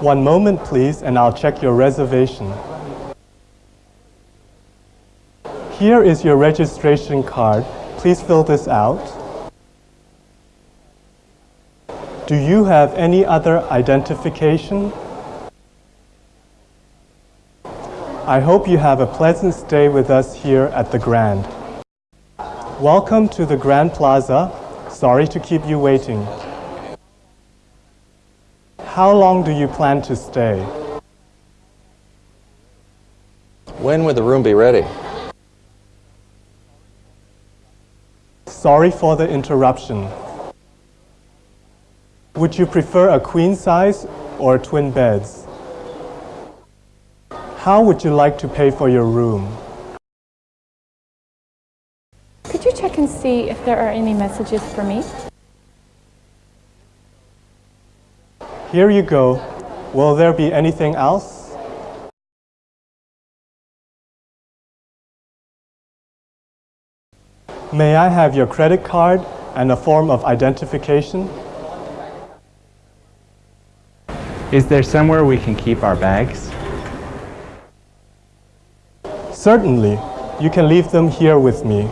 One moment, please, and I'll check your reservation. Here is your registration card. Please fill this out. Do you have any other identification? I hope you have a pleasant stay with us here at the Grand. Welcome to the Grand Plaza. Sorry to keep you waiting. How long do you plan to stay? When would the room be ready? Sorry for the interruption. Would you prefer a queen size or twin beds? How would you like to pay for your room? Could you check and see if there are any messages for me? Here you go. Will there be anything else? May I have your credit card and a form of identification? Is there somewhere we can keep our bags? Certainly. You can leave them here with me.